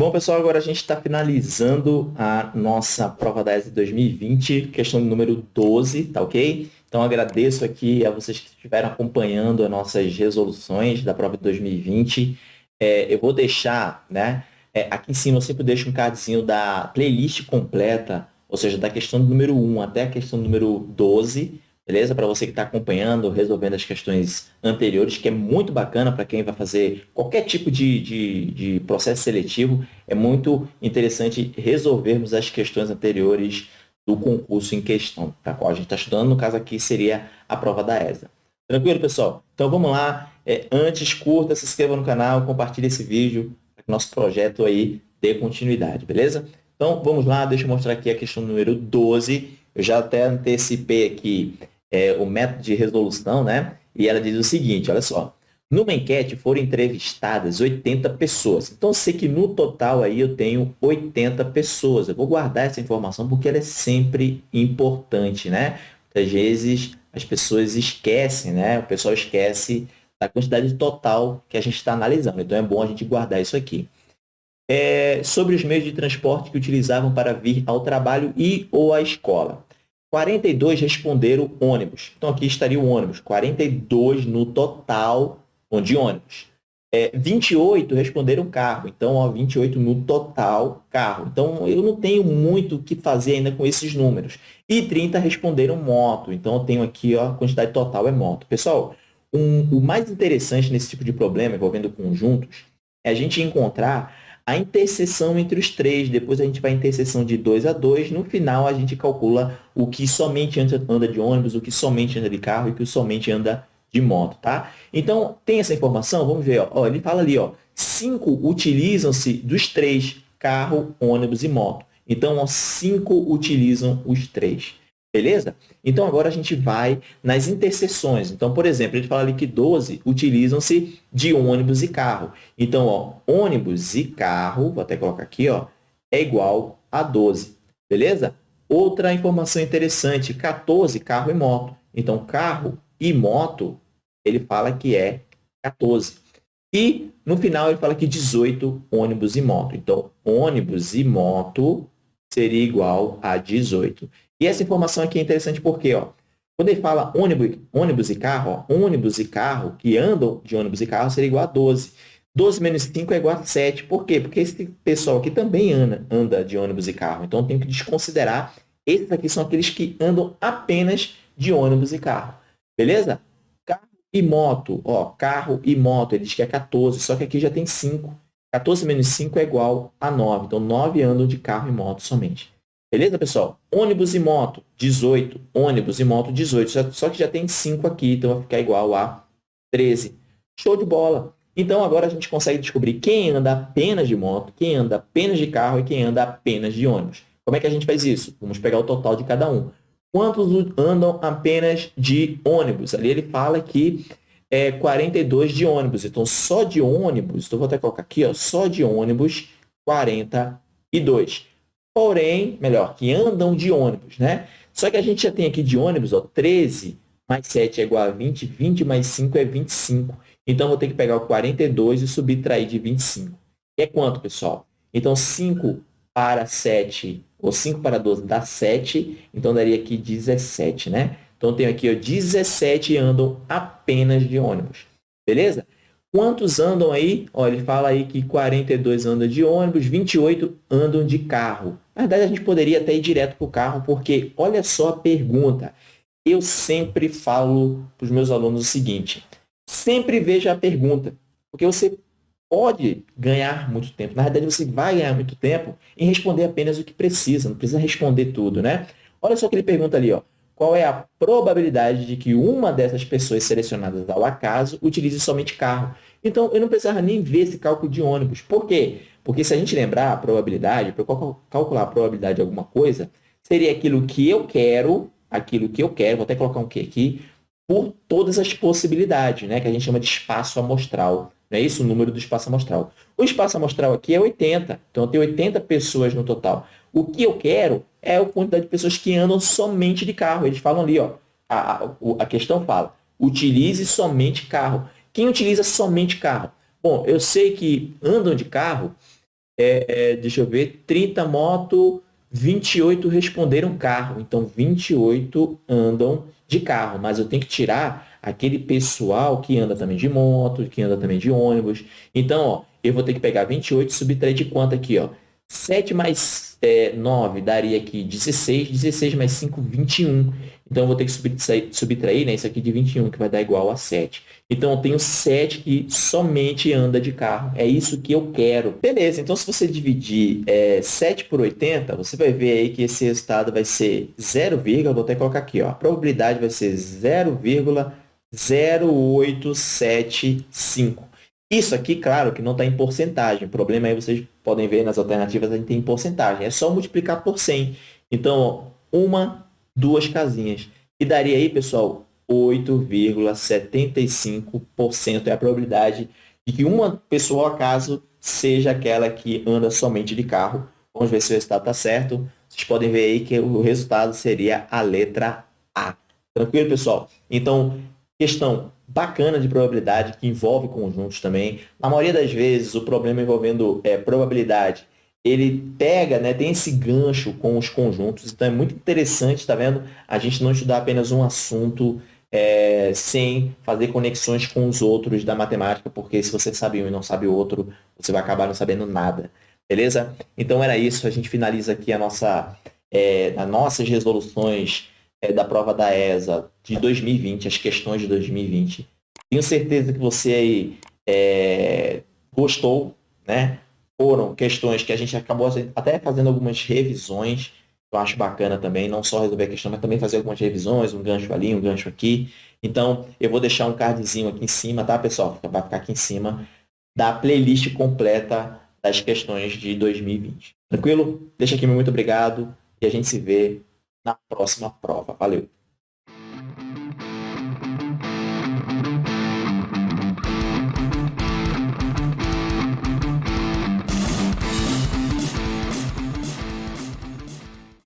Bom, pessoal, agora a gente está finalizando a nossa prova da ESA 2020, questão número 12, tá ok? Então, agradeço aqui a vocês que estiveram acompanhando as nossas resoluções da prova de 2020. É, eu vou deixar, né, é, aqui em cima eu sempre deixo um cardzinho da playlist completa, ou seja, da questão número 1 até a questão número 12, beleza? Para você que está acompanhando, resolvendo as questões anteriores, que é muito bacana para quem vai fazer qualquer tipo de, de, de, processo seletivo, é muito interessante resolvermos as questões anteriores do concurso em questão, tá? qual a gente está estudando, no caso aqui seria a prova da ESA. Tranquilo, pessoal? Então vamos lá. É, antes, curta, se inscreva no canal, compartilhe esse vídeo, para que nosso projeto aí dê continuidade, beleza? Então vamos lá, deixa eu mostrar aqui a questão número 12. Eu já até antecipei aqui é, o método de resolução, né? E ela diz o seguinte, olha só. Numa enquete foram entrevistadas 80 pessoas. Então, eu sei que no total aí eu tenho 80 pessoas. Eu vou guardar essa informação porque ela é sempre importante, né? Muitas vezes as pessoas esquecem, né? O pessoal esquece da quantidade total que a gente está analisando. Então, é bom a gente guardar isso aqui. É, sobre os meios de transporte que utilizavam para vir ao trabalho e ou à escola. 42 responderam ônibus. Então, aqui estaria o ônibus. 42 no total de ônibus. É, 28 responderam carro. Então, ó, 28 no total carro. Então, eu não tenho muito o que fazer ainda com esses números. E 30 responderam moto. Então, eu tenho aqui ó, a quantidade total é moto. Pessoal, um, o mais interessante nesse tipo de problema envolvendo conjuntos é a gente encontrar a interseção entre os três, depois a gente vai interseção de 2 a 2, no final a gente calcula o que somente anda de ônibus, o que somente anda de carro e o que somente anda de moto, tá? Então, tem essa informação? Vamos ver, ó. ele fala ali, ó, cinco utilizam-se dos três, carro, ônibus e moto. Então, ó, cinco utilizam os três. Beleza? Então, agora a gente vai nas interseções. Então, por exemplo, ele fala ali que 12 utilizam-se de ônibus e carro. Então, ó, ônibus e carro, vou até colocar aqui, ó, é igual a 12. Beleza? Outra informação interessante, 14, carro e moto. Então, carro e moto, ele fala que é 14. E, no final, ele fala que 18, ônibus e moto. Então, ônibus e moto seria igual a 18. E essa informação aqui é interessante porque, ó, quando ele fala ônibus, ônibus e carro, ó, ônibus e carro que andam de ônibus e carro seria igual a 12. 12 menos 5 é igual a 7. Por quê? Porque esse pessoal aqui também anda, anda de ônibus e carro. Então, tem que desconsiderar. Esses aqui são aqueles que andam apenas de ônibus e carro. Beleza? Carro e moto. Ó, carro e moto. Ele diz que é 14, só que aqui já tem 5. 14 menos 5 é igual a 9. Então, 9 andam de carro e moto somente. Beleza, pessoal? Ônibus e moto, 18. Ônibus e moto, 18. Só que já tem 5 aqui, então vai ficar igual a 13. Show de bola! Então, agora a gente consegue descobrir quem anda apenas de moto, quem anda apenas de carro e quem anda apenas de ônibus. Como é que a gente faz isso? Vamos pegar o total de cada um. Quantos andam apenas de ônibus? Ali ele fala que é 42 de ônibus. Então, só de ônibus, então vou até colocar aqui, ó, só de ônibus, 42 porém, melhor, que andam de ônibus, né? Só que a gente já tem aqui de ônibus, ó, 13 mais 7 é igual a 20, 20 mais 5 é 25. Então, vou ter que pegar o 42 e subtrair de 25. é quanto, pessoal? Então, 5 para 7, ou 5 para 12 dá 7, então daria aqui 17, né? Então, tenho aqui ó, 17 andam apenas de ônibus. Beleza? Quantos andam aí? Ó, ele fala aí que 42 andam de ônibus, 28 andam de carro. Na verdade, a gente poderia até ir direto para o carro, porque olha só a pergunta. Eu sempre falo para os meus alunos o seguinte, sempre veja a pergunta, porque você pode ganhar muito tempo. Na verdade, você vai ganhar muito tempo em responder apenas o que precisa, não precisa responder tudo, né? Olha só que ele pergunta ali, ó qual é a probabilidade de que uma dessas pessoas selecionadas ao acaso utilize somente carro. Então, eu não precisava nem ver esse cálculo de ônibus. Por quê? Porque se a gente lembrar a probabilidade, para calcular a probabilidade de alguma coisa, seria aquilo que eu quero, aquilo que eu quero, vou até colocar um que aqui, por todas as possibilidades, né? que a gente chama de espaço amostral. Não é isso o número do espaço amostral? O espaço amostral aqui é 80, então eu tenho 80 pessoas no total. O que eu quero é a quantidade de pessoas que andam somente de carro. Eles falam ali, ó, a, a, a questão fala, utilize somente carro. Quem utiliza somente carro? Bom, eu sei que andam de carro é, deixa eu ver, 30 moto, 28 responderam carro. Então, 28 andam de carro, mas eu tenho que tirar aquele pessoal que anda também de moto, que anda também de ônibus. Então, ó, eu vou ter que pegar 28 e subtrair de quanto aqui, ó? 7 mais é, 9 daria aqui 16, 16 mais 5, 21. Então, eu vou ter que subtrair, subtrair né, isso aqui de 21, que vai dar igual a 7. Então, eu tenho 7 que somente anda de carro. É isso que eu quero. Beleza, então se você dividir é, 7 por 80, você vai ver aí que esse resultado vai ser 0, vou até colocar aqui, ó. A probabilidade vai ser 0,0875. Isso aqui, claro, que não está em porcentagem. O problema aí, vocês podem ver nas alternativas, a gente tem porcentagem. É só multiplicar por 100. Então, uma, duas casinhas. E daria aí, pessoal, 8,75% é a probabilidade de que uma pessoa, ao acaso, seja aquela que anda somente de carro. Vamos ver se o resultado está certo. Vocês podem ver aí que o resultado seria a letra A. Tranquilo, pessoal? Então, questão bacana de probabilidade que envolve conjuntos também. Na maioria das vezes, o problema envolvendo é, probabilidade, ele pega, né, tem esse gancho com os conjuntos. Então, é muito interessante, tá vendo? A gente não estudar apenas um assunto é, sem fazer conexões com os outros da matemática, porque se você sabe um e não sabe o outro, você vai acabar não sabendo nada. Beleza? Então, era isso. A gente finaliza aqui a nossa, é, as nossas resoluções é, da prova da ESA de 2020, as questões de 2020. Tenho certeza que você é, gostou, né? Foram questões que a gente acabou até fazendo algumas revisões, eu acho bacana também, não só resolver a questão, mas também fazer algumas revisões, um gancho ali, um gancho aqui. Então, eu vou deixar um cardzinho aqui em cima, tá, pessoal? Vai ficar aqui em cima da playlist completa das questões de 2020. Tranquilo? Deixa aqui meu muito obrigado e a gente se vê na próxima prova. Valeu!